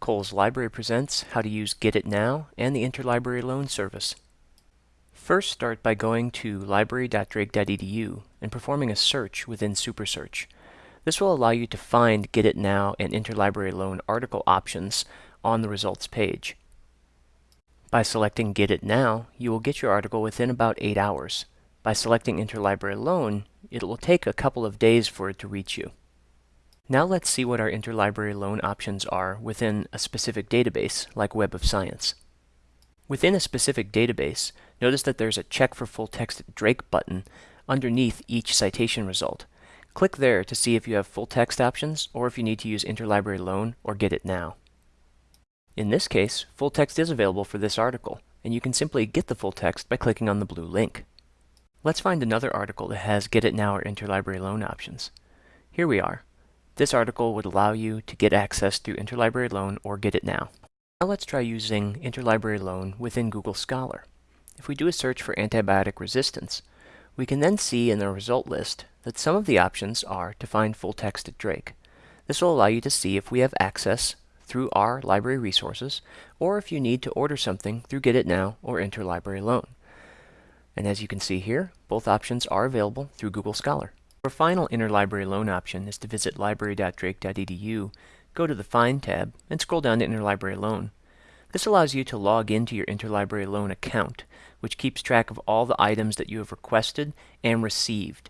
Cowles Library presents how to use Get It Now and the Interlibrary Loan Service. First, start by going to library.drake.edu and performing a search within SuperSearch. This will allow you to find Get It Now and Interlibrary Loan article options on the results page. By selecting Get It Now, you will get your article within about 8 hours. By selecting Interlibrary Loan, it will take a couple of days for it to reach you. Now let's see what our interlibrary loan options are within a specific database, like Web of Science. Within a specific database, notice that there's a Check for Full Text Drake button underneath each citation result. Click there to see if you have full text options or if you need to use interlibrary loan or get it now. In this case, full text is available for this article, and you can simply get the full text by clicking on the blue link. Let's find another article that has Get It Now or Interlibrary Loan options. Here we are. This article would allow you to get access through Interlibrary Loan or Get It Now. Now let's try using Interlibrary Loan within Google Scholar. If we do a search for antibiotic resistance, we can then see in the result list that some of the options are to find full text at Drake. This will allow you to see if we have access through our library resources, or if you need to order something through Get It Now or Interlibrary Loan. And as you can see here, both options are available through Google Scholar. Our final interlibrary loan option is to visit library.drake.edu, go to the Find tab, and scroll down to Interlibrary Loan. This allows you to log into your interlibrary loan account, which keeps track of all the items that you have requested and received.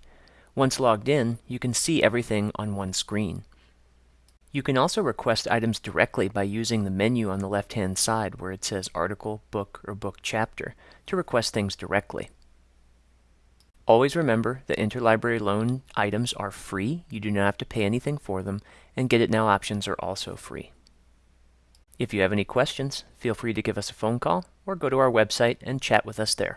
Once logged in, you can see everything on one screen. You can also request items directly by using the menu on the left-hand side where it says Article, Book, or Book Chapter to request things directly. Always remember that interlibrary loan items are free. You do not have to pay anything for them, and Get It Now options are also free. If you have any questions, feel free to give us a phone call or go to our website and chat with us there.